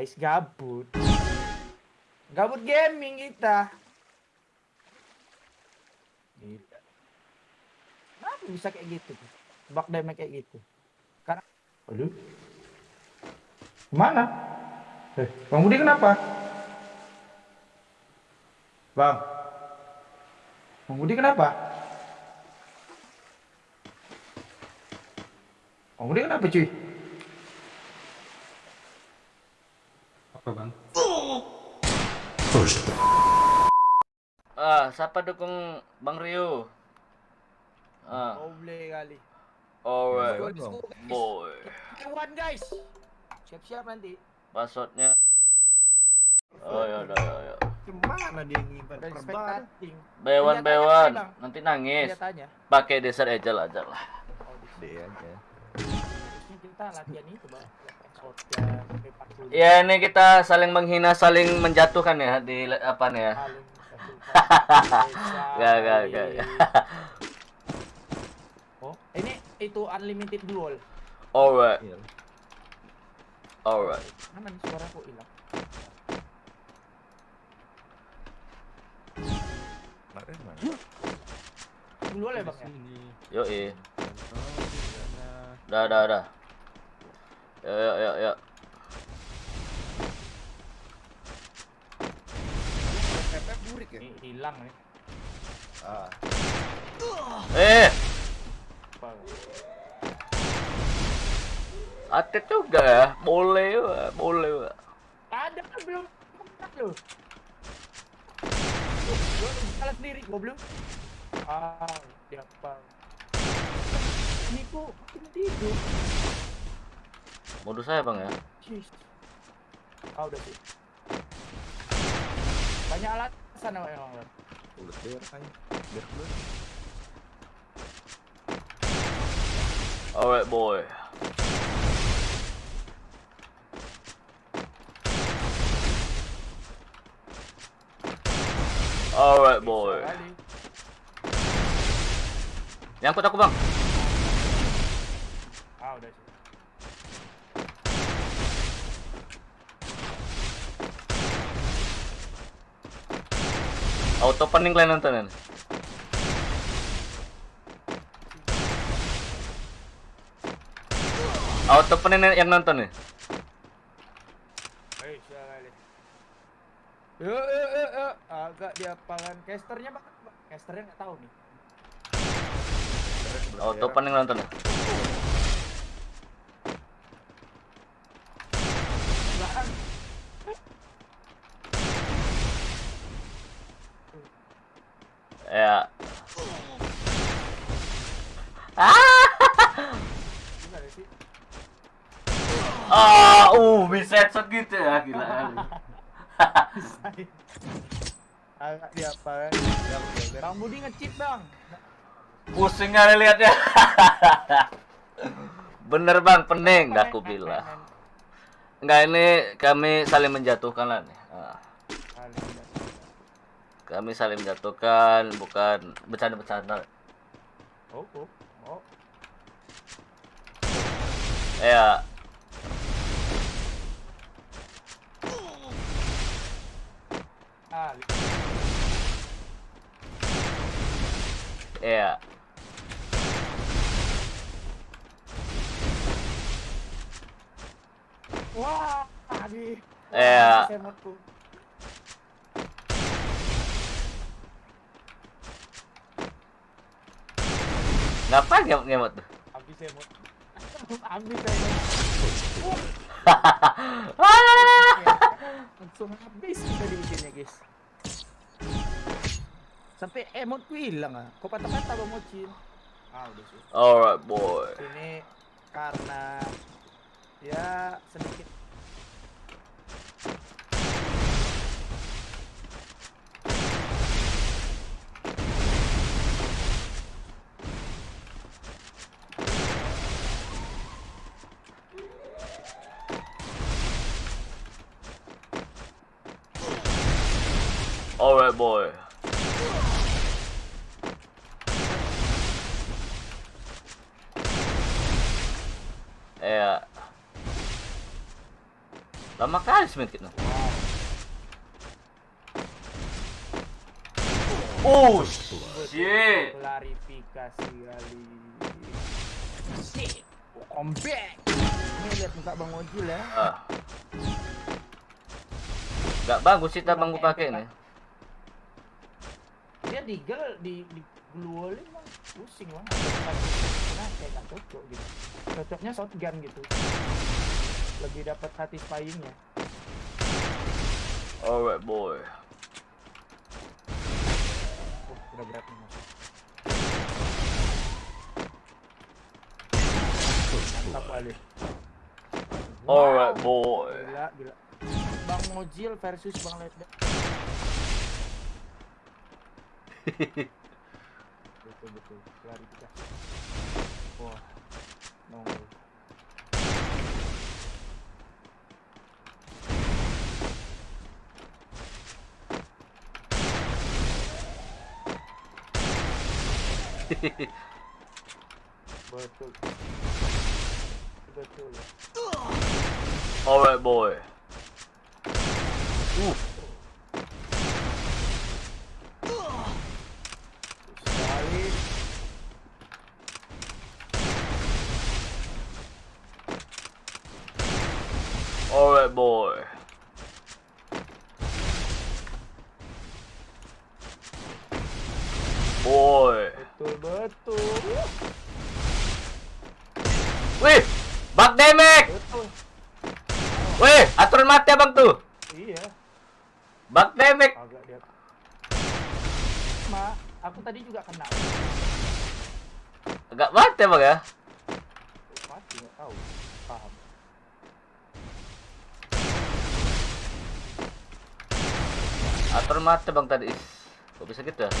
Guys, gabut. Gabut gaming kita. Gitu. Kenapa bisa kayak gitu? Bak damage kayak gitu. Karena Aduh. Ke mana? Eh, Bang Budi kenapa? Bang. Bang Budi kenapa? Bang Budi kenapa cuy? Apa bang? Ah, siapa dukung Bang Rio? Ah, Oble kali. alright, boy. Hewan guys. Siap-siap nanti. Passwordnya. Oh ya udah ya ya. Ke mana dia nyimpan Udah perban? Bewan aja, bewan, nanti nangis. Aja. Pakai desert agel aja lah. Oh, di Dia aja. kita latihan itu, Bang. Shotgun, P40. Ya ini kita saling menghina, saling menjatuhkan ya di apa nih ya. Gak gak gak. Oh, ini itu unlimited duel. Alright, Iya. alright. Mana nih suara kok hilang? Kemarin mana? Duel ya, Bang ya? Yo eh. Dah dah dah. Yo yo yo. Pepep burik ya? Hilang nih. Ah. Eh, atet juga ya. Boleh ya, boleh. ya. Ada kan belum lu. Lu salah sendiri goblok. Ah, dia apa? Ini kok makin tidur. Modus saya bang ya. Ah, udah sih. Banyak alasan emang emang. Bang. Ulet biar kan. Biar keluar. Alright boy. Alright boy. Nyangkut aku bang. Ah, udah sih. Auto pening kalian nontonin. Auto pening yang nonton nih. Yo, yo, yo, yo. Agak diapalan casternya bang. Casternya nggak tahu nih. Auto pening nonton nih. Bang. Ya. Ah! Ah, uh, bisa headshot gitu ya, gila. Agak diapalan. Bang Budi nge-cheat bang. Pusing kali liatnya. Bener bang, pening, dah aku bilang. Enggak ini kami saling menjatuhkan lah nih. Ah, Kami saling menjatuhkan, bukan bercanda-bercanda. Oh, oh, oh. Ya, Ah, li- ya. Wah, tadi. Ya. Semutku. Ngapain ngemot ngemot tuh? Habis semut. Habis. Ah! Langsung habis kita di bikinnya guys. Sampai emotku hilang ah. Kok patah-patah bang Mocin? Ah udah sih. Alright boy. Ini karena ya sedikit Alright boy. Ya. Lama kali semit kita. Oh shit. Klarifikasi kali. Comeback. Ini lihat muka Bang Ojil ya. Ah. Gak bagus sih tabang gue pakai nih. Dia digel di di glue bang pusing bang. Karena kayak gak cocok gitu. Cocoknya shotgun gitu. Lebih dapat satisfyingnya. Alright boy. Oh, udah berat nih mas. Mantap kali. Alright boy. Gila, gila. Bang Mojil versus Bang Ledda. Alright boy. Betul betul. Wih, back damage. Betul. Wih, aturan mati abang tuh. Iya. Back damage. Agak dia. Ma, aku tadi juga kena. Agak mati abang ya. Mati nggak tahu. Paham. Aturan mati bang tadi. Kok bisa gitu ya?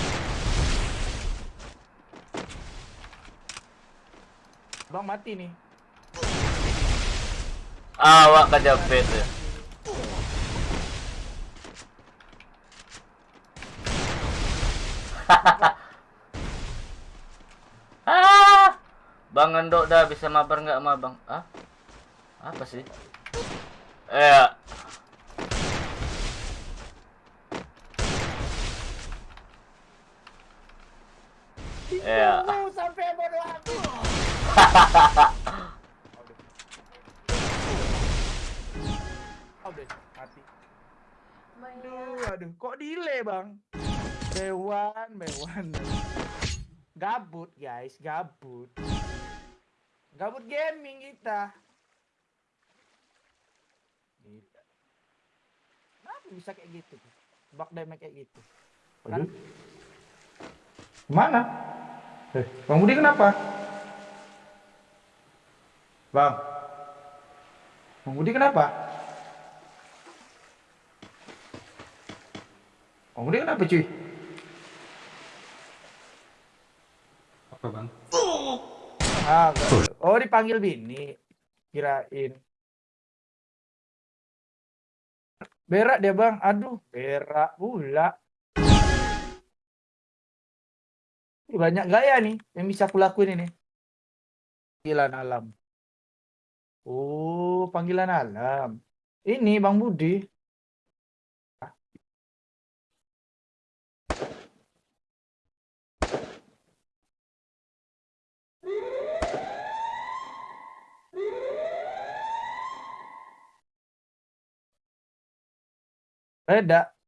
Bang mati nih. Awak kejepit ya. ah, Bang Endok dah bisa mabar nggak sama Bang? Ah? Apa sih? Eh, Iya. Mati. Aduh, aduh, kok delay bang? Bewan, bewan. Gabut guys, gabut. Gabut gaming kita. Gitu. Kenapa bisa kayak gitu? Bak damage kayak gitu. Kan? Mana? Eh, Bang Budi kenapa? Bang. Bang Budi kenapa? Bang Budi kenapa cuy? Apa bang? Ah, oh dipanggil bini. Kirain. Berak dia bang, aduh berak pula. Banyak gaya nih yang bisa aku lakuin ini. Panggilan alam. Oh, panggilan alam. Ini Bang Budi. Beda.